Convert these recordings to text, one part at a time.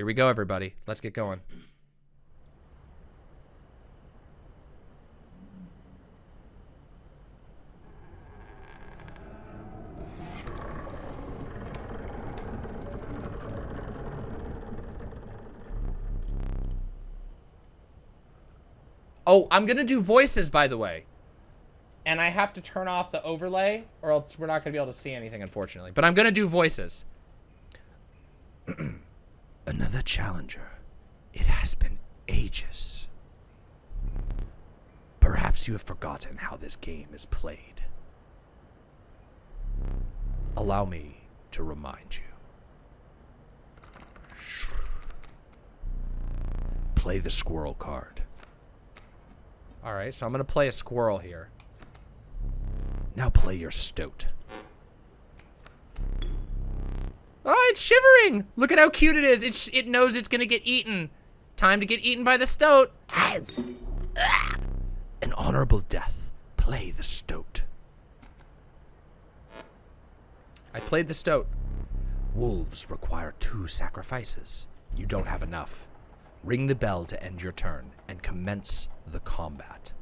Here we go, everybody. Let's get going. Oh, I'm gonna do voices, by the way. And I have to turn off the overlay, or else we're not gonna be able to see anything, unfortunately. But I'm gonna do voices. Another challenger. It has been ages. Perhaps you have forgotten how this game is played. Allow me to remind you. Play the squirrel card. Alright, so I'm going to play a squirrel here. Now play your stoat. It's shivering! Look at how cute it is. It, it knows it's going to get eaten. Time to get eaten by the stoat. An honorable death. Play the stoat. I played the stoat. Wolves require two sacrifices. You don't have enough. Ring the bell to end your turn and commence the combat.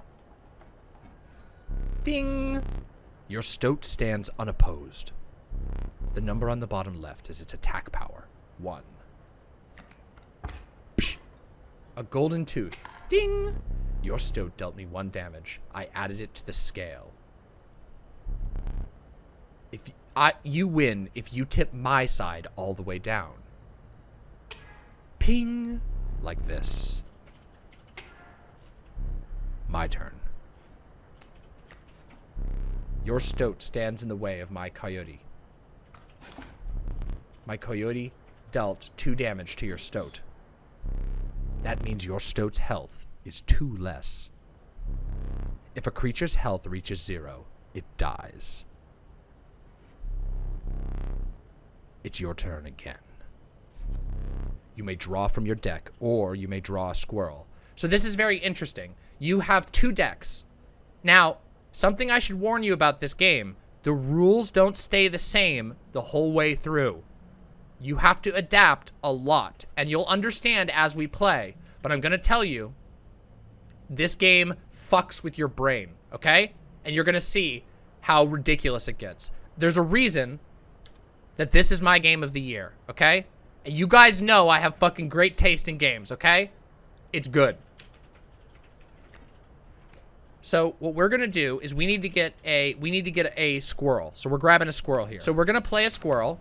Ding! Your stoat stands unopposed. The number on the bottom left is its attack power. One. Psh. A golden tooth. Ding! Your stoat dealt me one damage. I added it to the scale. If I, you win if you tip my side all the way down. Ping! like this. My turn. Your stoat stands in the way of my coyote. My coyote dealt two damage to your stoat. That means your stoat's health is two less. If a creature's health reaches zero, it dies. It's your turn again. You may draw from your deck, or you may draw a squirrel. So this is very interesting. You have two decks. Now, something I should warn you about this game, the rules don't stay the same the whole way through. You have to adapt a lot, and you'll understand as we play. But I'm going to tell you, this game fucks with your brain, okay? And you're going to see how ridiculous it gets. There's a reason that this is my game of the year, okay? And you guys know I have fucking great taste in games, okay? It's good. So what we're gonna do is we need to get a we need to get a squirrel. So we're grabbing a squirrel here. So we're gonna play a squirrel,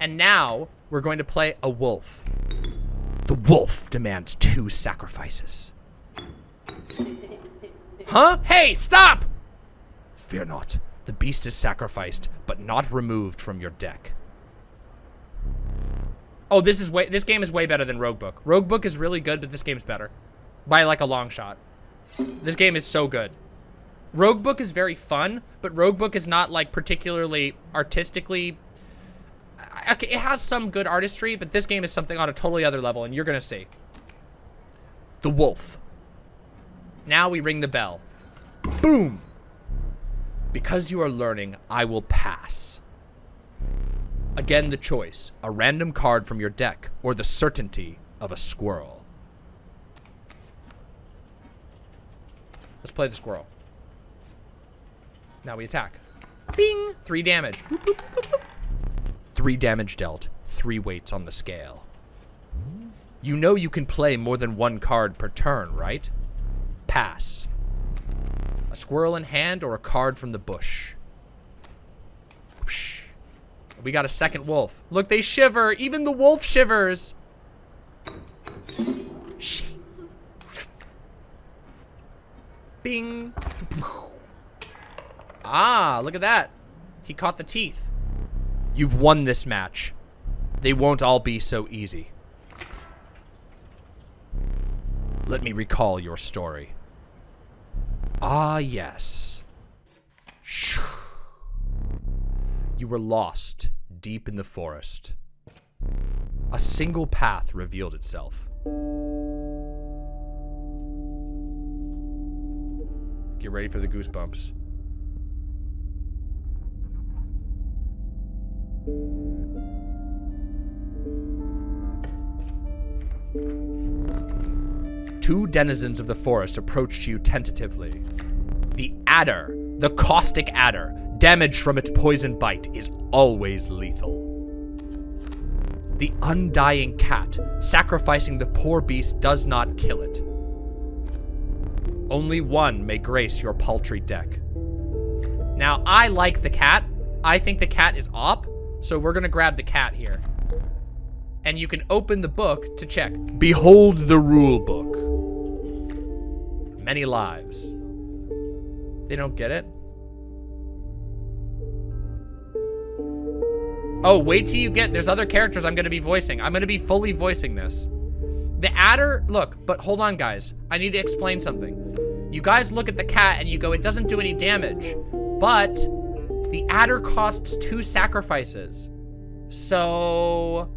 and now we're going to play a wolf. The wolf demands two sacrifices. Huh? Hey, stop! Fear not. The beast is sacrificed, but not removed from your deck. Oh, this is way this game is way better than Roguebook. Roguebook is really good, but this game's better. By like a long shot. This game is so good. Roguebook is very fun, but Roguebook is not like particularly artistically okay, it has some good artistry, but this game is something on a totally other level, and you're gonna see. The wolf. Now we ring the bell. Boom! Because you are learning, I will pass. Again, the choice, a random card from your deck, or the certainty of a squirrel. Let's play the squirrel. Now we attack. Bing! Three damage. Boop, boop, boop, three damage dealt. Three weights on the scale. You know you can play more than one card per turn, right? Pass. A squirrel in hand or a card from the bush. We got a second wolf. Look, they shiver. Even the wolf shivers. Bing. Ah, look at that. He caught the teeth. You've won this match. They won't all be so easy. Let me recall your story. Ah, yes. You were lost deep in the forest. A single path revealed itself. Get ready for the goosebumps. Two denizens of the forest approached you tentatively. The adder, the caustic adder, damage from its poison bite is always lethal. The undying cat, sacrificing the poor beast does not kill it. Only one may grace your paltry deck. Now, I like the cat. I think the cat is op, so we're gonna grab the cat here. And you can open the book to check. Behold the rule book. Many lives. They don't get it? Oh, wait till you get, there's other characters I'm gonna be voicing. I'm gonna be fully voicing this. The adder, look, but hold on guys. I need to explain something. You guys look at the cat and you go, it doesn't do any damage. But the adder costs two sacrifices. So...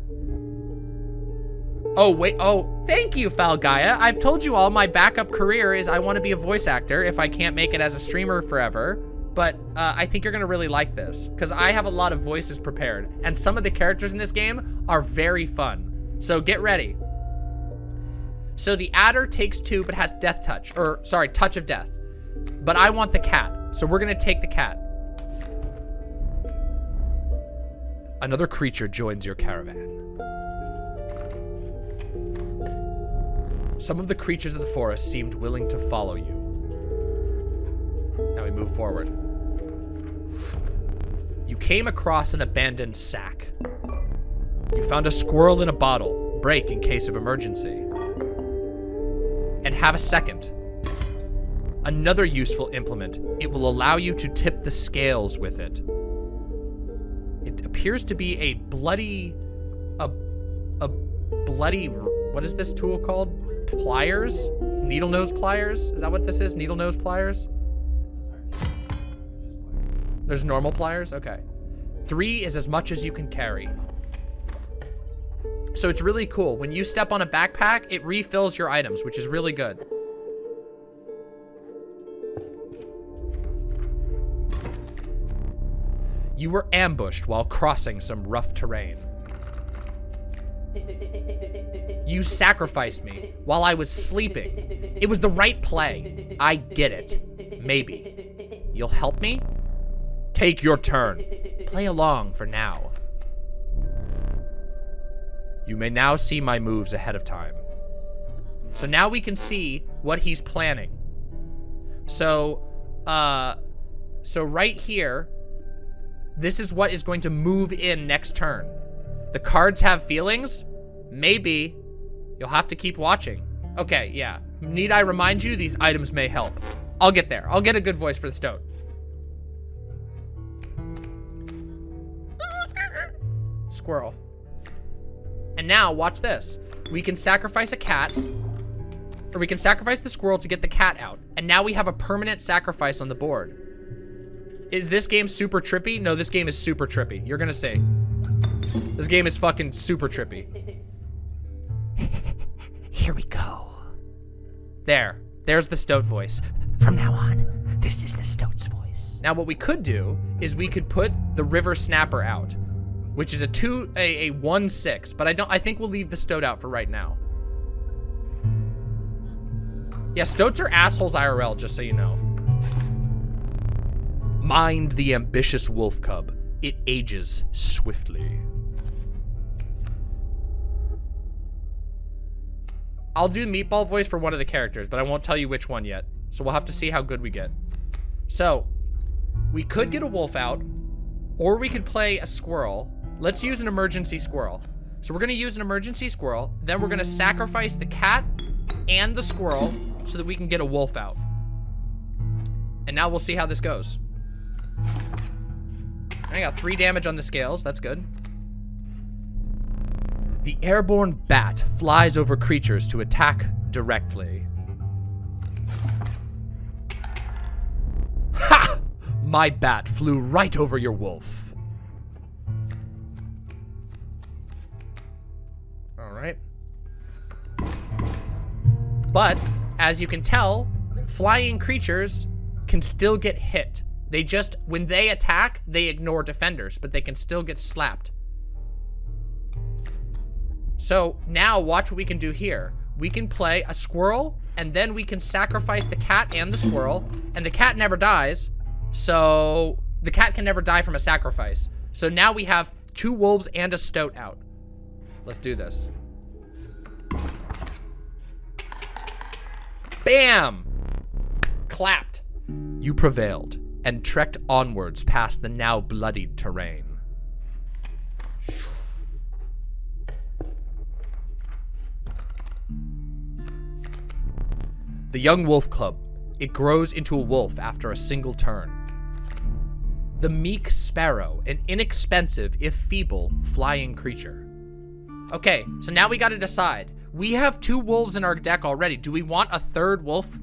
Oh, wait. Oh, thank you, Falgaia. I've told you all my backup career is I want to be a voice actor if I can't make it as a streamer forever. But uh, I think you're going to really like this because I have a lot of voices prepared. And some of the characters in this game are very fun. So get ready. So the adder takes two but has death touch. Or, sorry, touch of death. But I want the cat. So we're going to take the cat. Another creature joins your caravan. Some of the creatures of the forest seemed willing to follow you. Now we move forward. You came across an abandoned sack. You found a squirrel in a bottle, break in case of emergency. And have a second. Another useful implement. It will allow you to tip the scales with it. Appears to be a bloody, a, a bloody, what is this tool called? pliers? Needle nose pliers? Is that what this is? Needle nose pliers? There's normal pliers? Okay. Three is as much as you can carry. So it's really cool. When you step on a backpack, it refills your items, which is really good. You were ambushed while crossing some rough terrain. You sacrificed me while I was sleeping. It was the right play. I get it. Maybe. You'll help me? Take your turn. Play along for now. You may now see my moves ahead of time. So now we can see what he's planning. So, uh, so right here, this is what is going to move in next turn. The cards have feelings? Maybe. You'll have to keep watching. Okay, yeah. Need I remind you, these items may help. I'll get there. I'll get a good voice for the stoat. Squirrel. And now, watch this. We can sacrifice a cat, or we can sacrifice the squirrel to get the cat out. And now we have a permanent sacrifice on the board. Is this game super trippy? No, this game is super trippy. You're gonna say. This game is fucking super trippy. Here we go. There. There's the Stoat voice. From now on, this is the Stoat's voice. Now what we could do is we could put the River Snapper out, which is a two, a, a one six, but I don't, I think we'll leave the Stoat out for right now. Yeah, Stoats are assholes IRL, just so you know. Mind the ambitious wolf cub. It ages swiftly. I'll do meatball voice for one of the characters, but I won't tell you which one yet. So we'll have to see how good we get. So, we could get a wolf out, or we could play a squirrel. Let's use an emergency squirrel. So we're gonna use an emergency squirrel, then we're gonna sacrifice the cat and the squirrel so that we can get a wolf out. And now we'll see how this goes. I got three damage on the scales, that's good. The airborne bat flies over creatures to attack directly. Ha! My bat flew right over your wolf. Alright. But, as you can tell, flying creatures can still get hit. They just, when they attack, they ignore defenders, but they can still get slapped. So now watch what we can do here. we can play a squirrel, and then we can sacrifice the cat and the squirrel, and the cat never dies, so the cat can never die from a sacrifice. So now we have two wolves and a stoat out. Let's do this. Bam! Clapped. You prevailed and trekked onwards past the now bloodied terrain. The young wolf cub. It grows into a wolf after a single turn. The meek sparrow, an inexpensive, if feeble, flying creature. Okay, so now we gotta decide. We have two wolves in our deck already. Do we want a third wolf?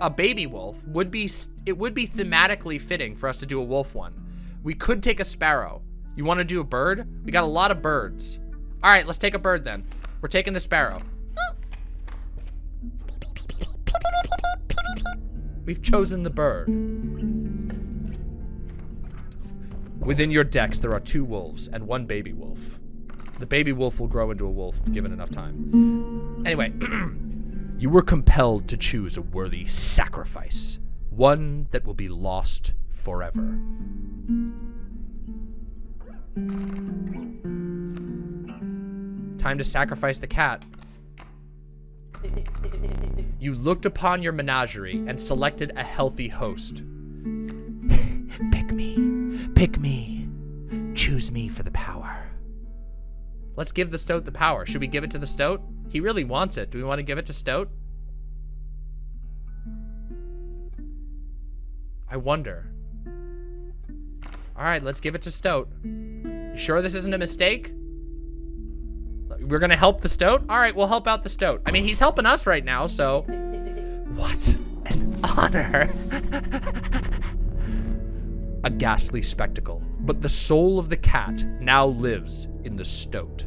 A baby wolf would be, it would be thematically fitting for us to do a wolf one. We could take a sparrow. You wanna do a bird? We got a lot of birds. All right, let's take a bird then. We're taking the sparrow. We've chosen the bird. Within your decks, there are two wolves and one baby wolf. The baby wolf will grow into a wolf given enough time. Anyway, you were compelled to choose a worthy sacrifice. One that will be lost forever. Time to sacrifice the cat. You looked upon your menagerie and selected a healthy host. Pick me. Pick me. Choose me for the power. Let's give the Stoat the power. Should we give it to the Stoat? He really wants it. Do we want to give it to Stoat? I wonder. All right, let's give it to Stoat. You sure this isn't a mistake? We're gonna help the Stoat? All right, we'll help out the Stoat. I mean, he's helping us right now, so. What an honor. a ghastly spectacle, but the soul of the cat now lives in the stoat.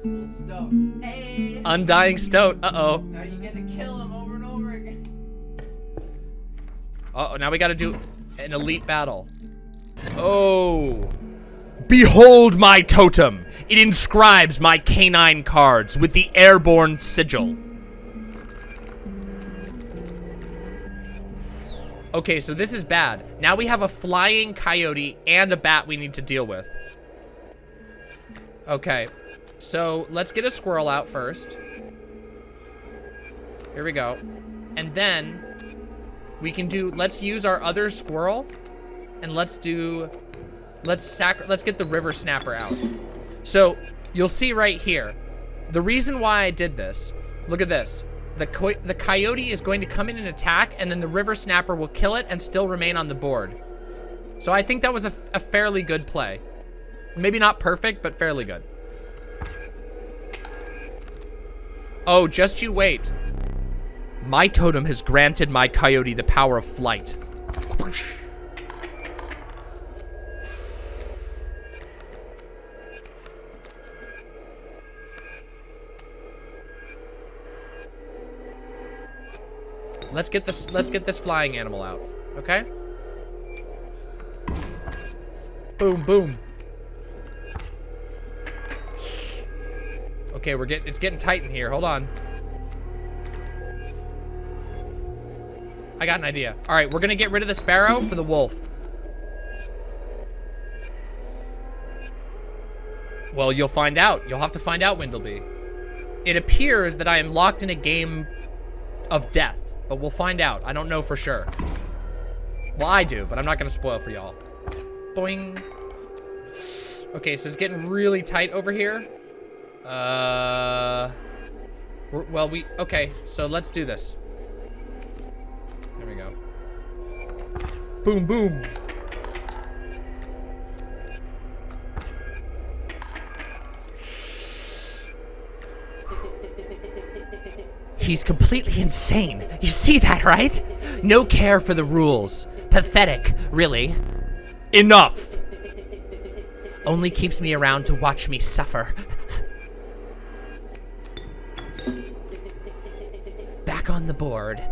Sacrificable stoat. Hey! Undying stoat, uh-oh. Now you get to kill him over and over again. Uh oh now we gotta do an elite battle. Oh. Behold my totem! It inscribes my canine cards with the airborne sigil. Okay, so this is bad. Now we have a flying coyote and a bat we need to deal with. Okay, so let's get a squirrel out first. Here we go. And then we can do, let's use our other squirrel and let's do, let's sac, let's get the river snapper out. So you'll see right here, the reason why I did this, look at this the, co the coyote is going to come in and attack, and then the river snapper will kill it and still remain on the board. So I think that was a, a fairly good play. Maybe not perfect, but fairly good. Oh, just you wait. My totem has granted my coyote the power of flight. Let's get this let's get this flying animal out. Okay? Boom, boom. Okay, we're getting it's getting tight in here. Hold on. I got an idea. All right, we're gonna get rid of the sparrow for the wolf. Well, you'll find out. You'll have to find out, Windleby. It appears that I am locked in a game of death. But we'll find out. I don't know for sure. Well, I do, but I'm not to spoil for y'all. Boing. Okay, so it's getting really tight over here. Uh, well, we, okay, so let's do this. There we go. Boom, boom. He's completely insane. You see that, right? No care for the rules. Pathetic, really. Enough! Only keeps me around to watch me suffer. on the board.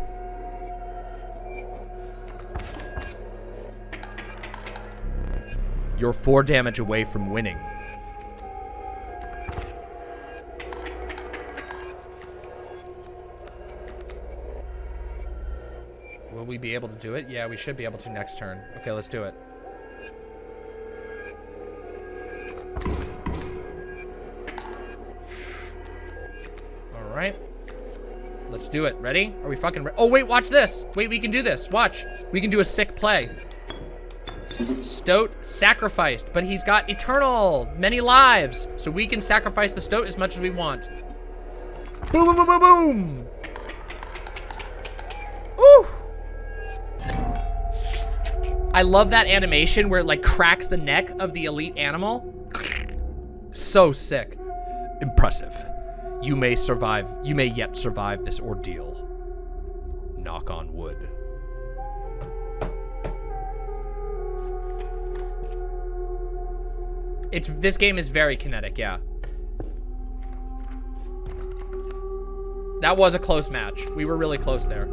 You're four damage away from winning. Will we be able to do it? Yeah, we should be able to next turn. Okay, let's do it. All right. Let's do it. Ready? Are we fucking ready? Oh, wait, watch this. Wait, we can do this. Watch. We can do a sick play. Stoat sacrificed, but he's got eternal, many lives. So we can sacrifice the Stoat as much as we want. Boom, boom, boom, boom, boom. Ooh. I love that animation where it like cracks the neck of the elite animal. So sick. Impressive. You may survive, you may yet survive this ordeal. Knock on wood. It's, this game is very kinetic, yeah. That was a close match. We were really close there.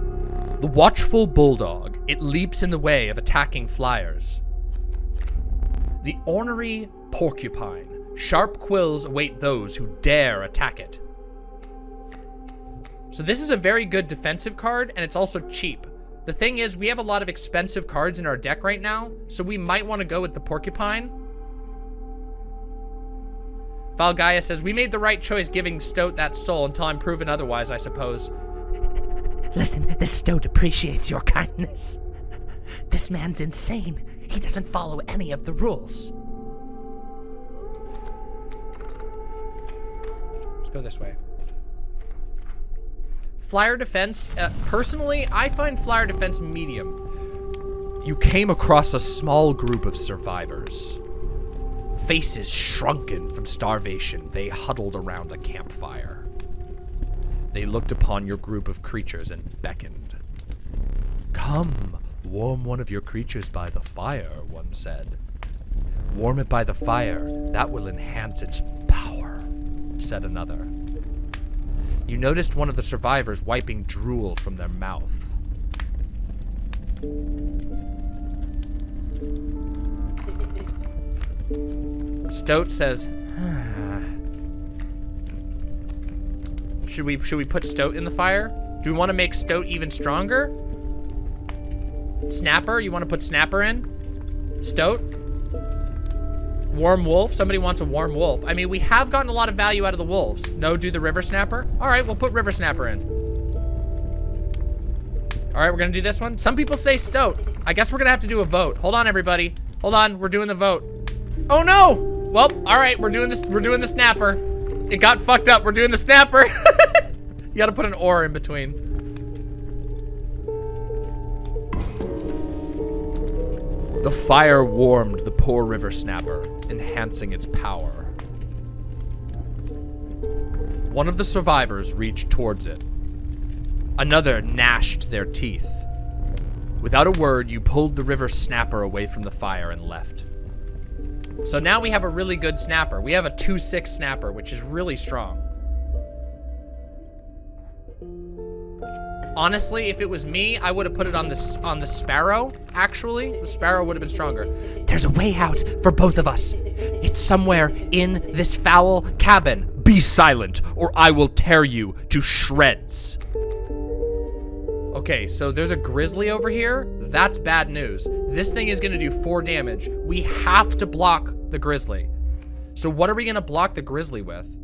The watchful bulldog. It leaps in the way of attacking flyers. The ornery porcupine. Sharp quills await those who dare attack it. So this is a very good defensive card, and it's also cheap. The thing is, we have a lot of expensive cards in our deck right now, so we might want to go with the porcupine. Valgaia says, we made the right choice giving Stoat that soul until I'm proven otherwise, I suppose. Listen, this Stoat appreciates your kindness. This man's insane. He doesn't follow any of the rules. Let's go this way. Flyer defense, uh, personally, I find flyer defense medium. You came across a small group of survivors. Faces shrunken from starvation, they huddled around a campfire. They looked upon your group of creatures and beckoned. Come, warm one of your creatures by the fire, one said. Warm it by the fire, that will enhance its power, said another. You noticed one of the survivors wiping drool from their mouth. Stoat says, Should we should we put Stoat in the fire? Do we want to make Stoat even stronger? Snapper, you want to put Snapper in? Stoat? Warm wolf? Somebody wants a warm wolf. I mean, we have gotten a lot of value out of the wolves. No, do the river snapper? All right, we'll put river snapper in. All right, we're gonna do this one. Some people say stoat. I guess we're gonna have to do a vote. Hold on, everybody. Hold on, we're doing the vote. Oh no! Well, all right, we're doing this. We're doing the snapper. It got fucked up. We're doing the snapper. you gotta put an or in between. The fire warmed the poor river snapper, enhancing its power. One of the survivors reached towards it. Another gnashed their teeth. Without a word, you pulled the river snapper away from the fire and left. So now we have a really good snapper. We have a 2-6 snapper, which is really strong. Honestly, if it was me, I would have put it on the on the sparrow. Actually, the sparrow would have been stronger. There's a way out for both of us. It's somewhere in this foul cabin. Be silent, or I will tear you to shreds. Okay, so there's a grizzly over here. That's bad news. This thing is gonna do four damage. We have to block the grizzly. So what are we gonna block the grizzly with?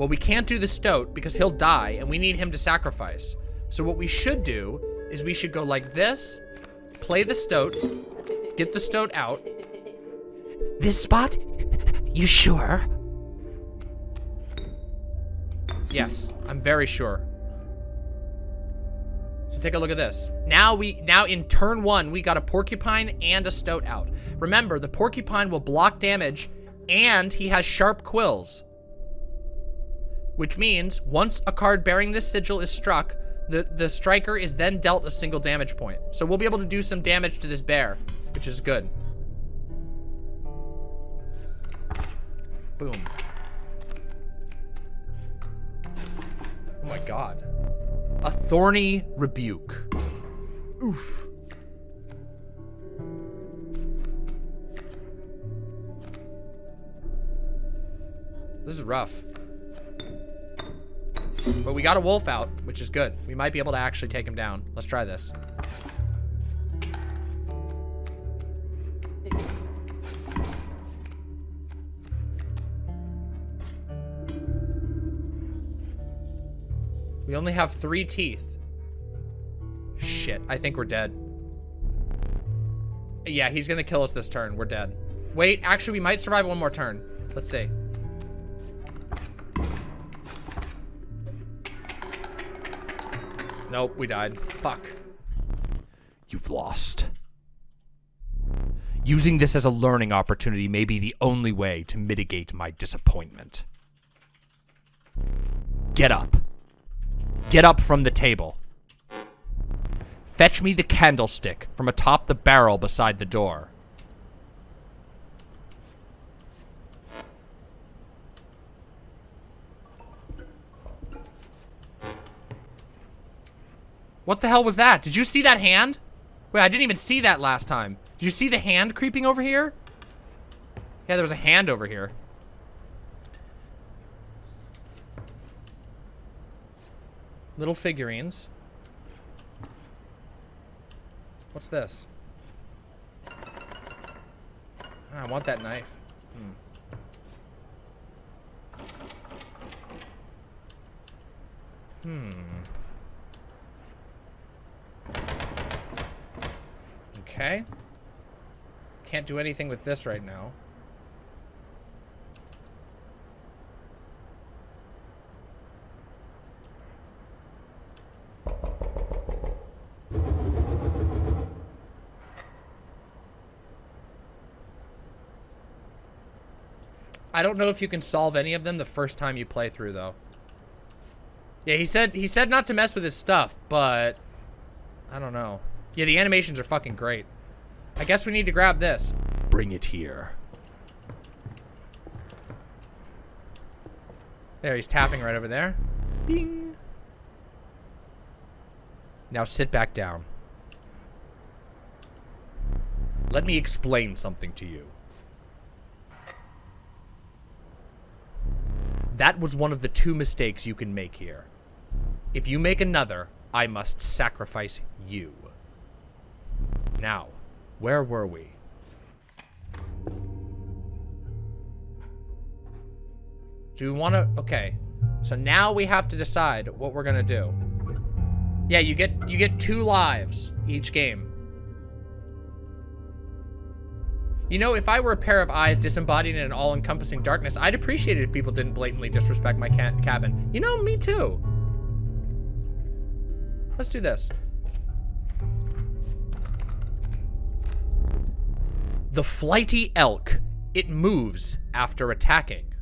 Well, we can't do the stoat because he'll die and we need him to sacrifice. So what we should do is we should go like this, play the stoat, get the stoat out. This spot? You sure? Yes, I'm very sure. So take a look at this. Now we, now in turn one, we got a porcupine and a stoat out. Remember, the porcupine will block damage and he has sharp quills. Which means once a card bearing this sigil is struck, the, the striker is then dealt a single damage point. So we'll be able to do some damage to this bear, which is good. Boom. Oh my god. A thorny rebuke. Oof. This is rough. But we got a wolf out, which is good. We might be able to actually take him down. Let's try this. We only have three teeth. Shit, I think we're dead. Yeah, he's gonna kill us this turn. We're dead. Wait, actually, we might survive one more turn. Let's see. Nope, we died. Fuck. You've lost. Using this as a learning opportunity may be the only way to mitigate my disappointment. Get up. Get up from the table. Fetch me the candlestick from atop the barrel beside the door. What the hell was that? Did you see that hand? Wait, I didn't even see that last time. Did you see the hand creeping over here? Yeah, there was a hand over here. Little figurines. What's this? Ah, I want that knife. Hmm. Hmm. Okay. Can't do anything with this right now. I don't know if you can solve any of them the first time you play through though. Yeah, he said he said not to mess with his stuff, but I don't know. Yeah, the animations are fucking great. I guess we need to grab this. Bring it here. There, he's tapping right over there. Bing. Now sit back down. Let me explain something to you. That was one of the two mistakes you can make here. If you make another, I must sacrifice you. Now, where were we? Do we want to... Okay. So now we have to decide what we're going to do. Yeah, you get you get two lives each game. You know, if I were a pair of eyes disembodied in an all-encompassing darkness, I'd appreciate it if people didn't blatantly disrespect my ca cabin. You know, me too. Let's do this. The flighty elk. It moves after attacking.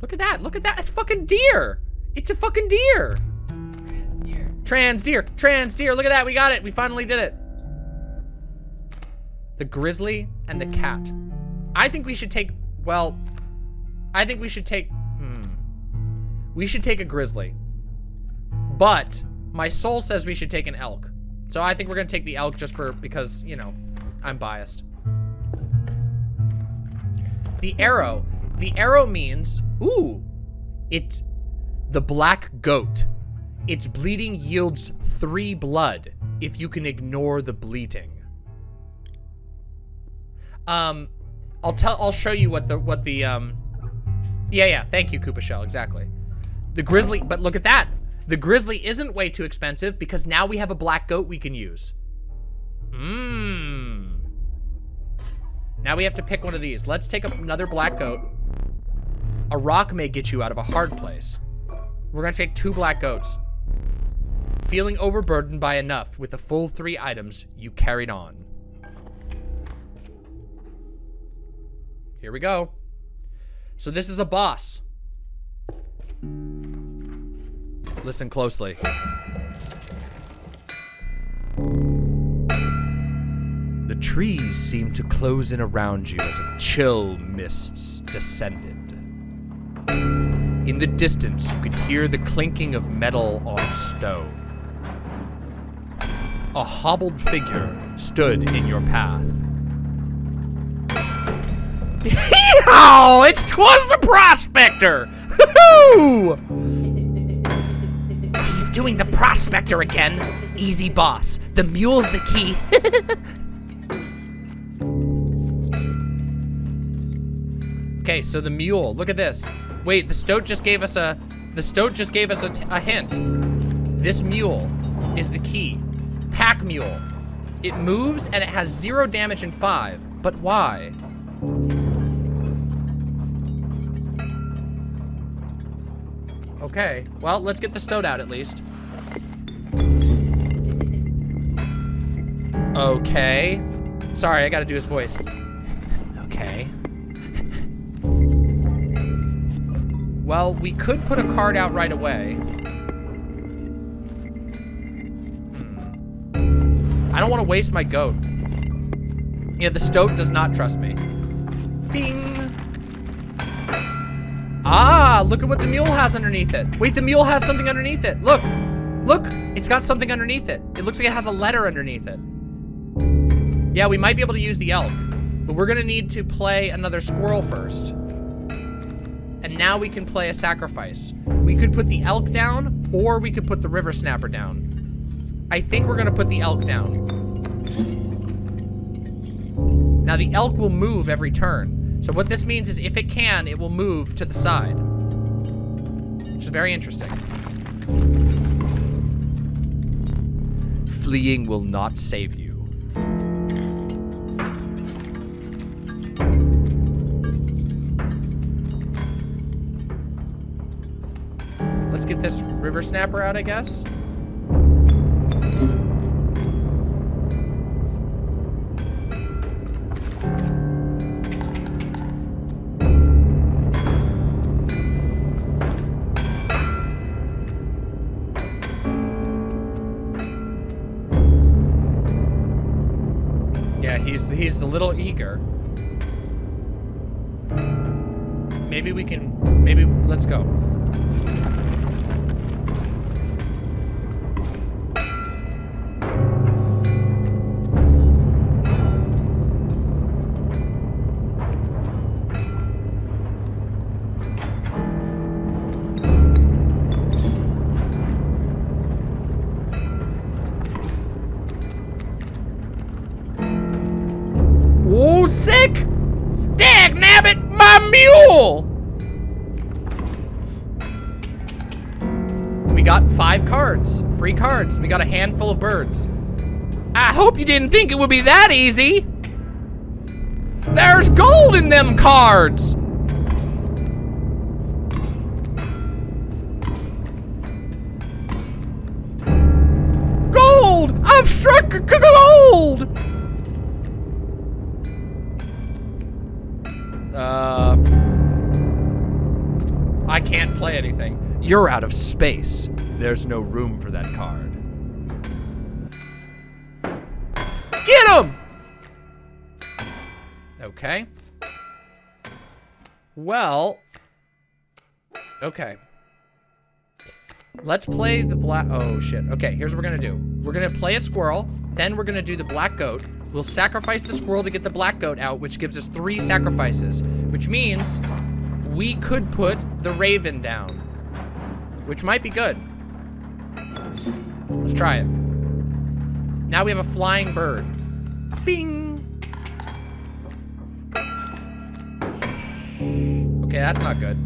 Look at that. Look at that. It's fucking deer. It's a fucking deer. Trans deer. Trans deer. Trans deer. Look at that. We got it. We finally did it. The grizzly and the cat. I think we should take, well, I think we should take, hmm. We should take a grizzly. But my soul says we should take an elk. So I think we're gonna take the elk just for, because, you know, I'm biased. The arrow. The arrow means, ooh, it's the black goat. Its bleeding yields three blood if you can ignore the bleating. Um, I'll tell, I'll show you what the, what the, um, yeah, yeah, thank you, Koopa Shell, exactly. The grizzly, but look at that. The grizzly isn't way too expensive because now we have a black goat we can use. Mmm. Now we have to pick one of these. Let's take another black goat. A rock may get you out of a hard place. We're gonna take two black goats. Feeling overburdened by enough with the full three items, you carried on. Here we go. So this is a boss. Listen closely. The trees seemed to close in around you as a chill mists descended. In the distance, you could hear the clinking of metal on stone. A hobbled figure stood in your path. Yeehaw! It's twas the prospector! Hoo-hoo! doing the prospector again. Easy, boss. The mule's the key. Okay, so the mule. Look at this. Wait, the stoat just gave us a... The stoat just gave us a, a hint. This mule is the key. Pack mule. It moves and it has zero damage in five. But why? Okay, well, let's get the stoat out at least. Okay. Sorry, I gotta do his voice. Okay. Well, we could put a card out right away. Hmm. I don't want to waste my goat. Yeah, the stoat does not trust me. Bing. Ah, look at what the mule has underneath it. Wait, the mule has something underneath it. Look, look, it's got something underneath it. It looks like it has a letter underneath it. Yeah, we might be able to use the elk, but we're gonna need to play another squirrel first. And now we can play a sacrifice. We could put the elk down, or we could put the river snapper down. I think we're gonna put the elk down. Now the elk will move every turn. So what this means is if it can, it will move to the side. Which is very interesting. Fleeing will not save you. Get this river snapper out, I guess. Yeah, he's he's a little eager. Maybe we can maybe let's go. You didn't think it would be that easy. There's gold in them cards! Gold! I've struck gold! Uh, I can't play anything. You're out of space. There's no room for that card. Okay. Well. Okay. Let's play the black. Oh, shit. Okay, here's what we're gonna do. We're gonna play a squirrel. Then we're gonna do the black goat. We'll sacrifice the squirrel to get the black goat out, which gives us three sacrifices. Which means we could put the raven down. Which might be good. Let's try it. Now we have a flying bird. Bing! Okay, that's not good.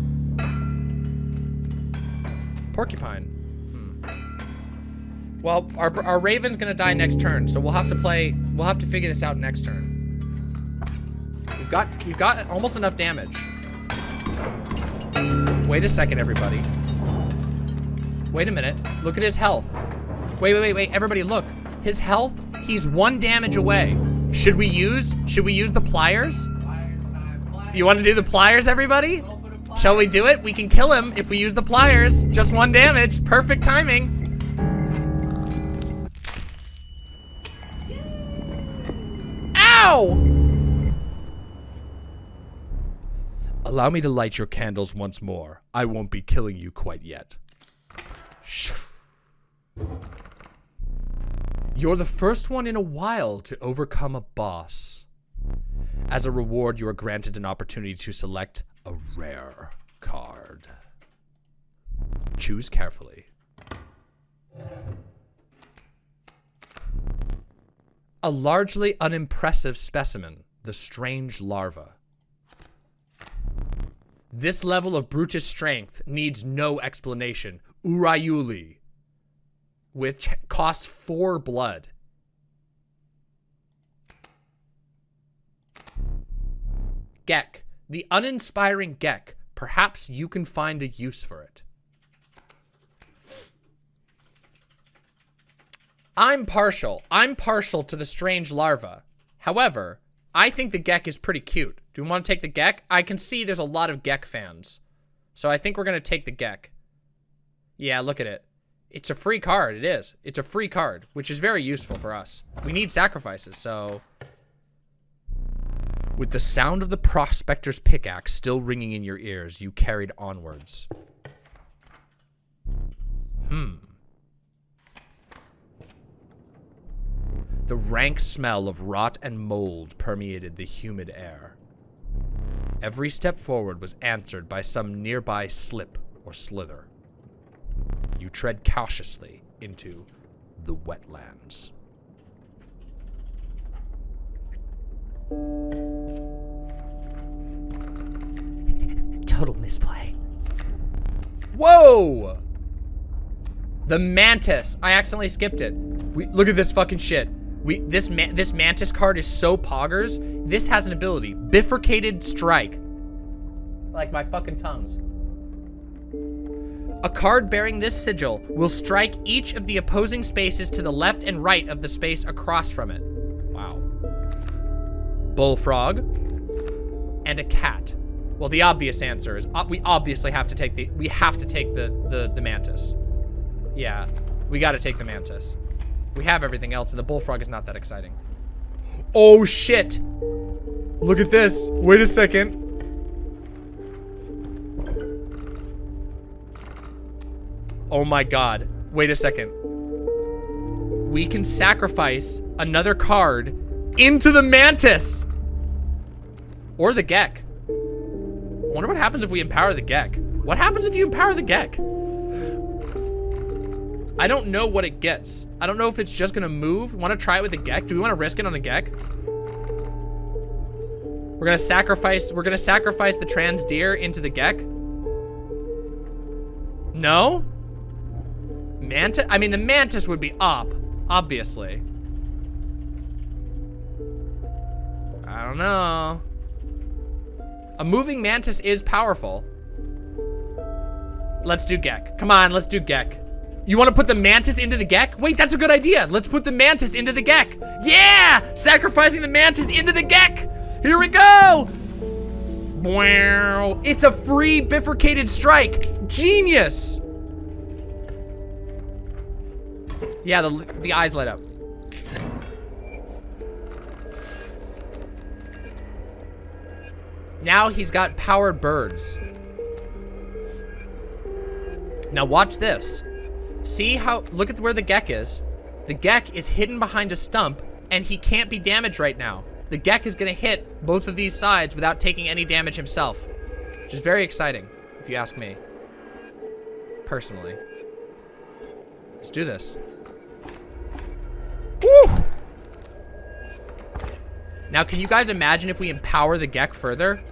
Porcupine. Hmm. Well, our, our Raven's gonna die next turn, so we'll have to play, we'll have to figure this out next turn. We've got, we've got almost enough damage. Wait a second, everybody. Wait a minute. Look at his health. Wait, wait, wait, wait. Everybody look. His health, he's one damage away. Should we use, should we use the pliers? You want to do the pliers, everybody? Shall we do it? We can kill him if we use the pliers. Just one damage. Perfect timing. Ow! Allow me to light your candles once more. I won't be killing you quite yet. You're the first one in a while to overcome a boss. As a reward, you are granted an opportunity to select a rare card. Choose carefully. A largely unimpressive specimen, the strange larva. This level of brutish strength needs no explanation. Urayuli, which costs four blood Geck. The uninspiring Geck. Perhaps you can find a use for it. I'm partial. I'm partial to the strange larva. However, I think the Geck is pretty cute. Do we want to take the Geck? I can see there's a lot of Geck fans. So I think we're going to take the Geck. Yeah, look at it. It's a free card. It is. It's a free card, which is very useful for us. We need sacrifices, so... With the sound of the prospector's pickaxe still ringing in your ears, you carried onwards. Hmm. The rank smell of rot and mold permeated the humid air. Every step forward was answered by some nearby slip or slither. You tread cautiously into the wetlands. Total misplay. Whoa! The mantis. I accidentally skipped it. We look at this fucking shit. We this this mantis card is so poggers. This has an ability, bifurcated strike. Like my fucking tongues. A card bearing this sigil will strike each of the opposing spaces to the left and right of the space across from it. Wow. Bullfrog and a cat. Well, the obvious answer is uh, we obviously have to take the we have to take the the the mantis. Yeah, we got to take the mantis. We have everything else, and the bullfrog is not that exciting. Oh shit! Look at this. Wait a second. Oh my god. Wait a second. We can sacrifice another card into the mantis. Or the Geck. Wonder what happens if we empower the Geck. What happens if you empower the Geck? I don't know what it gets. I don't know if it's just gonna move. Want to try it with the Geck? Do we want to risk it on a Geck? We're gonna sacrifice. We're gonna sacrifice the trans deer into the Geck. No. Mantis. I mean, the mantis would be up, obviously. I don't know. A moving mantis is powerful. Let's do Geck. Come on, let's do Geck. You want to put the mantis into the Geck? Wait, that's a good idea. Let's put the mantis into the Geck. Yeah! Sacrificing the mantis into the Geck. Here we go. Wow. It's a free bifurcated strike. Genius. Yeah, the, the eyes light up. Now he's got powered birds. Now watch this. See how, look at where the Geck is. The Geck is hidden behind a stump and he can't be damaged right now. The Geck is gonna hit both of these sides without taking any damage himself. Which is very exciting, if you ask me. Personally. Let's do this. Woo! Now, can you guys imagine if we empower the Geck further?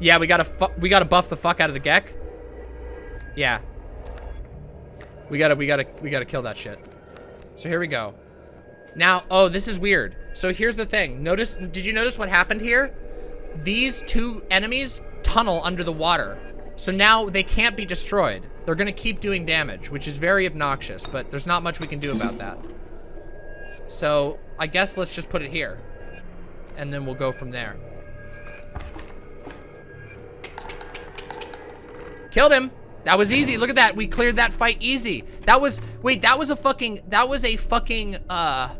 Yeah, we gotta we gotta buff the fuck out of the Geck. Yeah. We gotta we gotta we gotta kill that shit. So here we go. Now, oh, this is weird. So here's the thing. Notice, did you notice what happened here? These two enemies tunnel under the water. So now they can't be destroyed. They're gonna keep doing damage, which is very obnoxious, but there's not much we can do about that. So I guess let's just put it here. And then we'll go from there. Killed him. That was easy. Look at that. We cleared that fight easy. That was, wait, that was a fucking, that was a fucking, uh,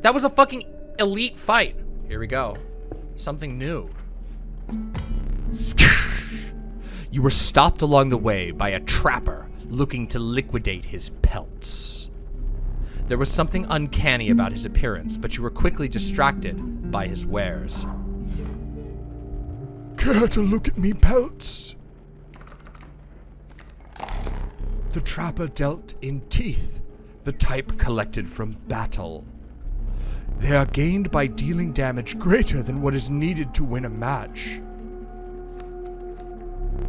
that was a fucking elite fight. Here we go. Something new. You were stopped along the way by a trapper looking to liquidate his pelts. There was something uncanny about his appearance, but you were quickly distracted by his wares. Care to look at me pelts? The trapper dealt in teeth, the type collected from battle. They are gained by dealing damage greater than what is needed to win a match.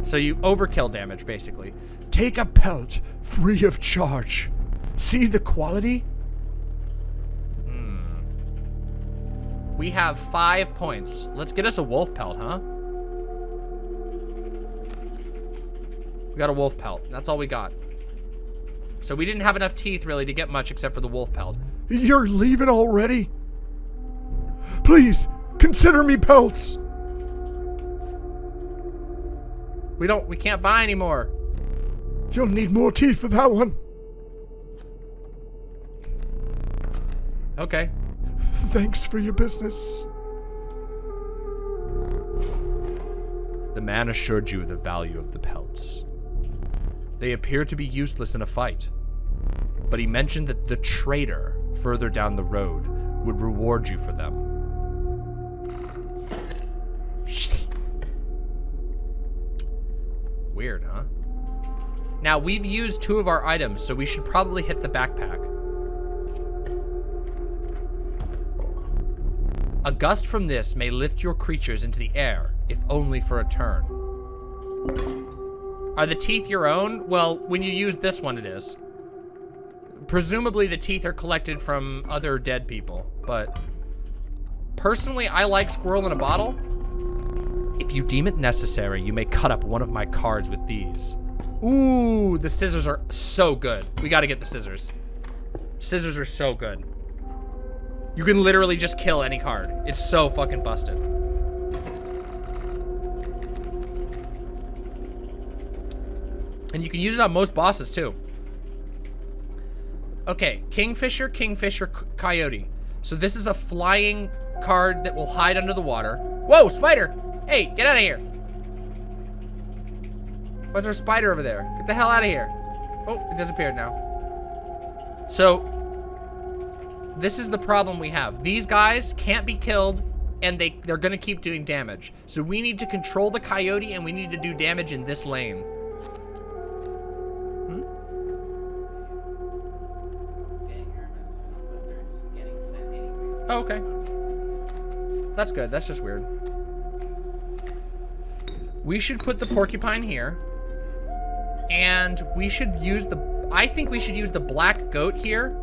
So you overkill damage, basically. Take a pelt free of charge. See the quality? Hmm. We have five points. Let's get us a wolf pelt, huh? We got a wolf pelt. That's all we got. So we didn't have enough teeth, really, to get much except for the wolf pelt. You're leaving already? Please, consider me pelts. We don't, we can't buy anymore. You'll need more teeth for that one. Okay. Thanks for your business. The man assured you of the value of the pelts. They appear to be useless in a fight, but he mentioned that the trader further down the road would reward you for them. Weird, huh? Now, we've used two of our items, so we should probably hit the backpack. A gust from this may lift your creatures into the air, if only for a turn. Are the teeth your own? Well, when you use this one, it is. Presumably the teeth are collected from other dead people, but personally, I like squirrel in a bottle. If you deem it necessary, you may cut up one of my cards with these. Ooh, the scissors are so good. We gotta get the scissors. Scissors are so good. You can literally just kill any card. It's so fucking busted. And you can use it on most bosses too. Okay, Kingfisher, Kingfisher, Coyote. So this is a flying card that will hide under the water. Whoa, spider! Hey, get out of here. Why's there a spider over there? Get the hell out of here. Oh, it disappeared now. So, this is the problem we have. These guys can't be killed and they, they're gonna keep doing damage. So we need to control the coyote and we need to do damage in this lane. Oh, okay. That's good. That's just weird. We should put the porcupine here. And we should use the... I think we should use the black goat here.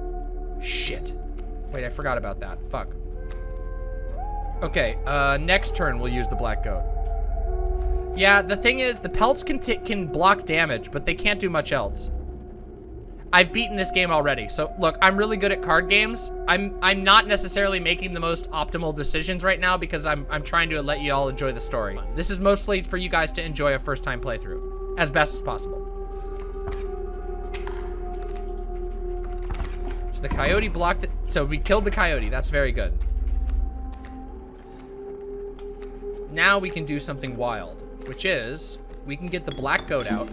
Shit. Wait, I forgot about that. Fuck. Okay, uh, next turn we'll use the black goat. Yeah, the thing is, the pelts can, can block damage, but they can't do much else. I've beaten this game already. So look, I'm really good at card games. I'm I'm not necessarily making the most optimal decisions right now because I'm I'm trying to let you all enjoy the story. This is mostly for you guys to enjoy a first time playthrough as best as possible. So the coyote blocked it. So we killed the coyote. That's very good. Now we can do something wild, which is we can get the black goat out.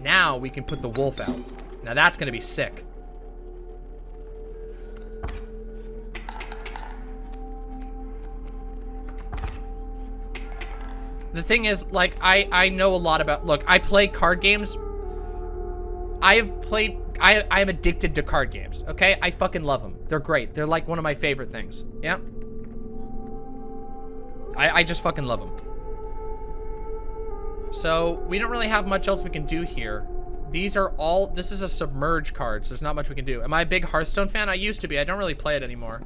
Now we can put the wolf out. Now that's gonna be sick. The thing is, like, I, I know a lot about, look, I play card games. I have played, I, I am addicted to card games, okay? I fucking love them. They're great. They're like one of my favorite things, yeah? I, I just fucking love them. So, we don't really have much else we can do here. These are all, this is a submerge card, so there's not much we can do. Am I a big Hearthstone fan? I used to be. I don't really play it anymore.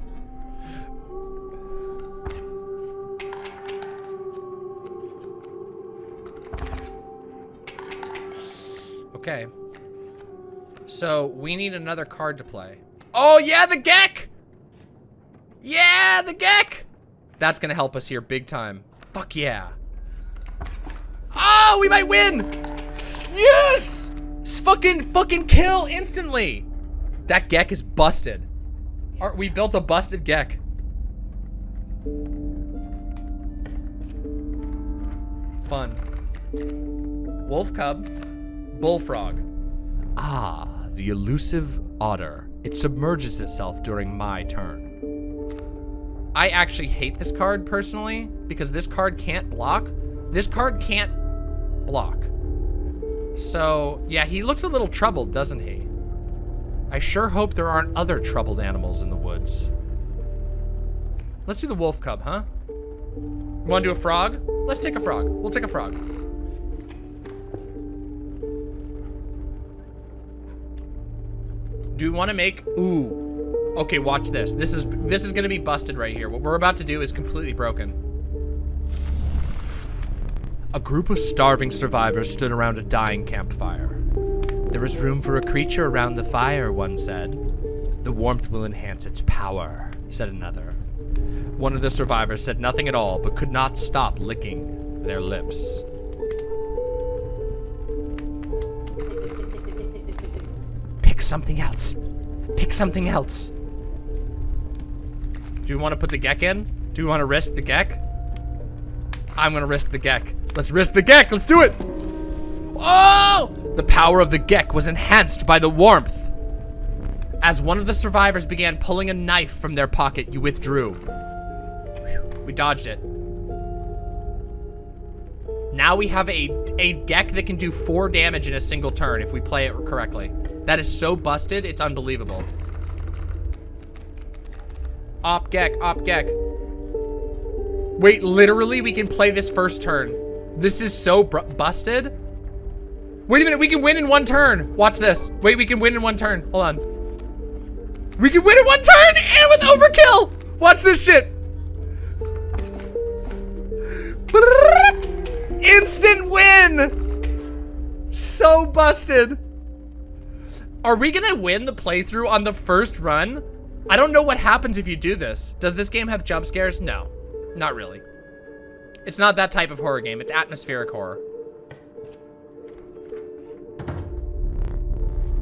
Okay. So, we need another card to play. Oh, yeah, the Geck! Yeah, the Geck! That's gonna help us here big time. Fuck yeah. Oh, we might win! Yes! Fucking, fucking kill instantly. That Geck is busted. Our, we built a busted Geck. Fun. Wolf cub. Bullfrog. Ah, the elusive otter. It submerges itself during my turn. I actually hate this card personally because this card can't block. This card can't block. So, yeah, he looks a little troubled, doesn't he? I sure hope there aren't other troubled animals in the woods. Let's do the wolf cub, huh? Want to do a frog? Let's take a frog. We'll take a frog. Do we want to make... Ooh. Okay, watch this. This is this is going to be busted right here. What we're about to do is completely broken. A group of starving survivors stood around a dying campfire. There is room for a creature around the fire, one said. The warmth will enhance its power, said another. One of the survivors said nothing at all, but could not stop licking their lips. Pick something else. Pick something else. Do we want to put the Geck in? Do we want to risk the Geck? I'm gonna risk the Geck. Let's risk the Geck. Let's do it. Oh! The power of the Geck was enhanced by the warmth. As one of the survivors began pulling a knife from their pocket, you withdrew. We dodged it. Now we have a, a Geck that can do four damage in a single turn if we play it correctly. That is so busted, it's unbelievable. Op Geck, Op Geck. Wait, literally we can play this first turn. This is so busted. Wait a minute, we can win in one turn. Watch this. Wait, we can win in one turn. Hold on. We can win in one turn and with overkill. Watch this shit. Instant win. So busted. Are we gonna win the playthrough on the first run? I don't know what happens if you do this. Does this game have jump scares? No, not really. It's not that type of horror game. It's atmospheric horror.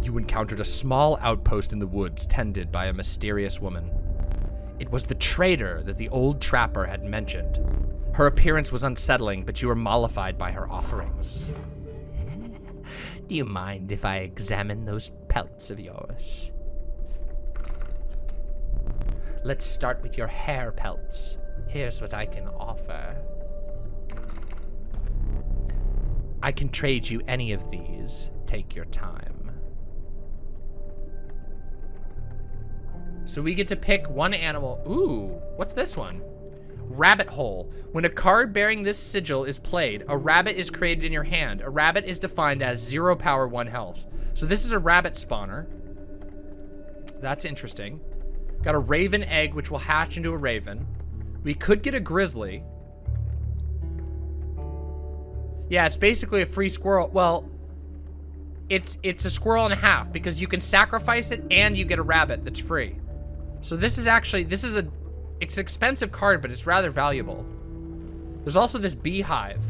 You encountered a small outpost in the woods tended by a mysterious woman. It was the trader that the old trapper had mentioned. Her appearance was unsettling, but you were mollified by her offerings. Do you mind if I examine those pelts of yours? Let's start with your hare pelts. Here's what I can offer. I can trade you any of these. Take your time. So we get to pick one animal. Ooh, what's this one? Rabbit hole. When a card bearing this sigil is played, a rabbit is created in your hand. A rabbit is defined as zero power, one health. So this is a rabbit spawner. That's interesting. Got a raven egg, which will hatch into a raven. We could get a grizzly. Yeah, it's basically a free squirrel. Well, it's it's a squirrel and a half because you can sacrifice it and you get a rabbit that's free. So this is actually, this is a, it's an expensive card, but it's rather valuable. There's also this beehive.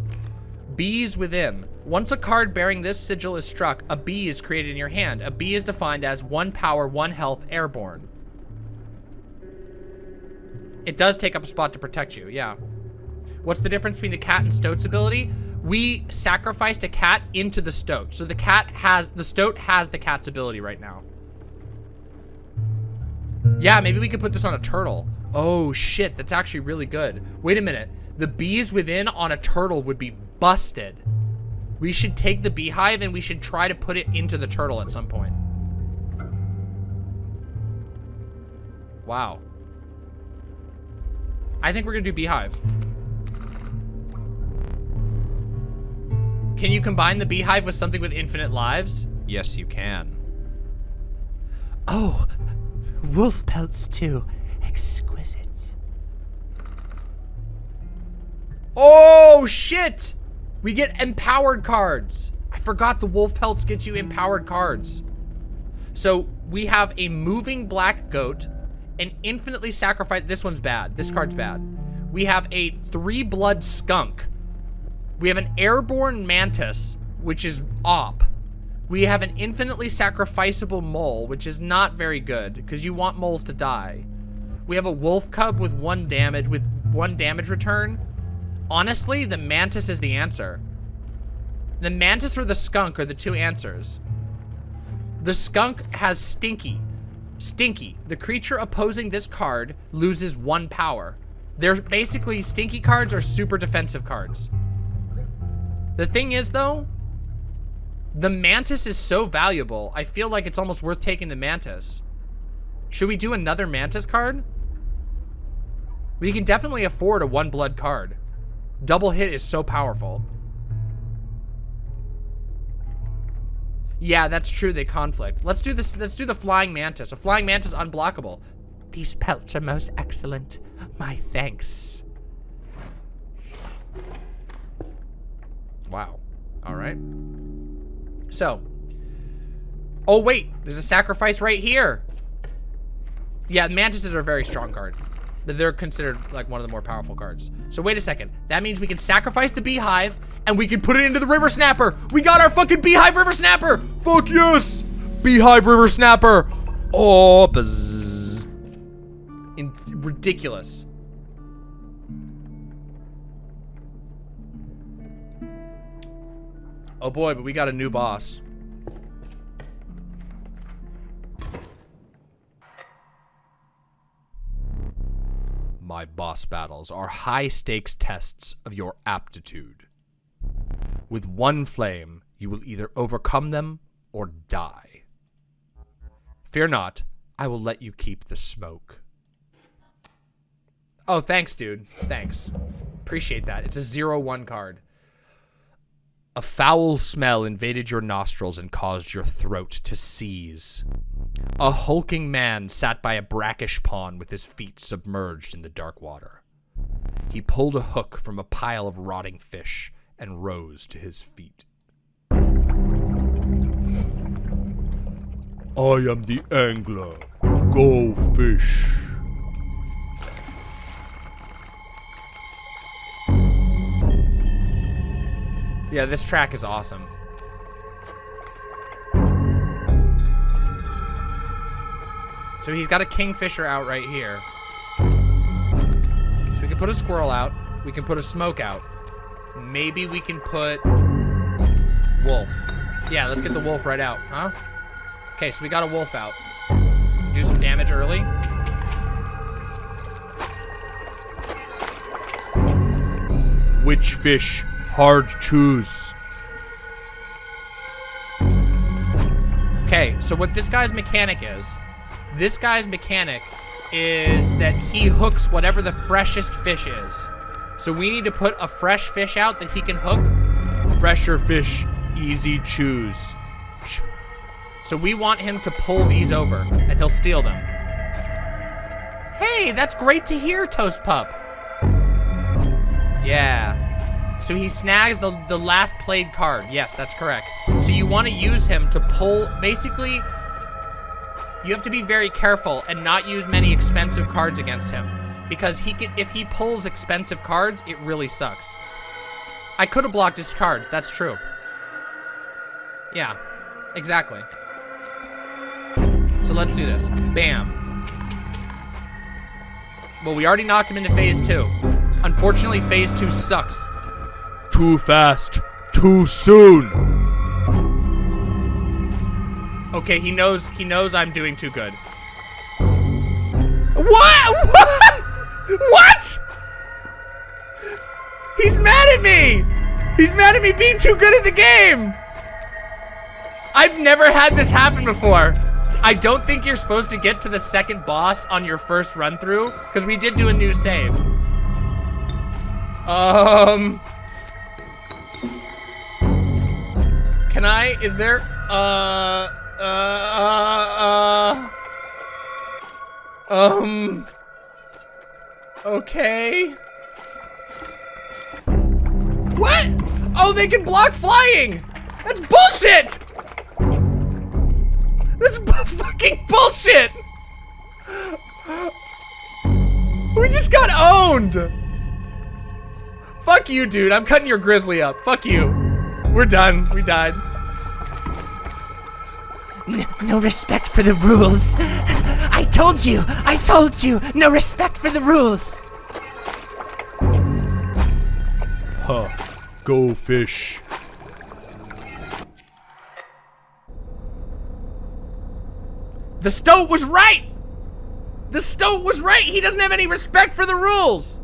Bees within. Once a card bearing this sigil is struck, a bee is created in your hand. A bee is defined as one power, one health, airborne. It does take up a spot to protect you, yeah. What's the difference between the cat and Stoat's ability? We sacrificed a cat into the Stoat. So the cat has, the Stoat has the cat's ability right now. Yeah, maybe we could put this on a turtle. Oh shit, that's actually really good. Wait a minute. The bees within on a turtle would be busted. We should take the beehive and we should try to put it into the turtle at some point. Wow. I think we're gonna do beehive. Can you combine the beehive with something with infinite lives? Yes, you can. Oh, wolf pelts too. Exquisite. Oh, shit! We get empowered cards. I forgot the wolf pelts gets you empowered cards. So we have a moving black goat, an infinitely sacrificed, this one's bad. This card's bad. We have a three blood skunk. We have an airborne mantis, which is op. We have an infinitely sacrificable mole, which is not very good because you want moles to die. We have a wolf cub with one damage, with one damage return. Honestly, the mantis is the answer. The mantis or the skunk are the two answers. The skunk has stinky. Stinky. The creature opposing this card loses one power. They're basically stinky cards are super defensive cards. The thing is though, the mantis is so valuable. I feel like it's almost worth taking the mantis. Should we do another mantis card? We can definitely afford a one blood card. Double hit is so powerful. Yeah, that's true. They conflict. Let's do this. Let's do the flying mantis. A flying mantis unblockable. These pelts are most excellent. My thanks. Wow. All right. So. Oh wait, there's a sacrifice right here. Yeah, mantises are a very strong card. They're considered like one of the more powerful cards. So wait a second. That means we can sacrifice the beehive and we can put it into the river snapper. We got our fucking beehive river snapper. Fuck yes. Beehive river snapper. Oh, buzz. In ridiculous. Oh boy, but we got a new boss. My boss battles are high stakes tests of your aptitude. With one flame, you will either overcome them or die. Fear not, I will let you keep the smoke. Oh, thanks, dude. Thanks. Appreciate that. It's a zero one card. A foul smell invaded your nostrils and caused your throat to seize. A hulking man sat by a brackish pond with his feet submerged in the dark water. He pulled a hook from a pile of rotting fish and rose to his feet. I am the angler. Go fish. Yeah, this track is awesome. So he's got a kingfisher out right here. So we can put a squirrel out. We can put a smoke out. Maybe we can put wolf. Yeah, let's get the wolf right out, huh? Okay, so we got a wolf out. Do some damage early. Which fish? Hard choose. Okay, so what this guy's mechanic is, this guy's mechanic is that he hooks whatever the freshest fish is. So we need to put a fresh fish out that he can hook. Fresher fish, easy choose. So we want him to pull these over, and he'll steal them. Hey, that's great to hear, Toast Pup. Yeah. So he snags the, the last played card. Yes, that's correct. So you want to use him to pull, basically, you have to be very careful and not use many expensive cards against him. Because he can, if he pulls expensive cards, it really sucks. I could have blocked his cards, that's true. Yeah, exactly. So let's do this. Bam. Well, we already knocked him into phase two. Unfortunately, phase two sucks. Too fast, too soon. Okay, he knows, he knows I'm doing too good. What? What? What? He's mad at me! He's mad at me being too good at the game! I've never had this happen before. I don't think you're supposed to get to the second boss on your first run through, because we did do a new save. Um... Can I, is there, uh, uh, uh, uh, um... Okay. What? Oh, they can block flying! That's bullshit! That's bu fucking bullshit! We just got owned! Fuck you, dude. I'm cutting your grizzly up. Fuck you. We're done. We died. N no respect for the rules. I told you! I told you! No respect for the rules! Huh. Go fish. The stoat was right! The stoat was right! He doesn't have any respect for the rules!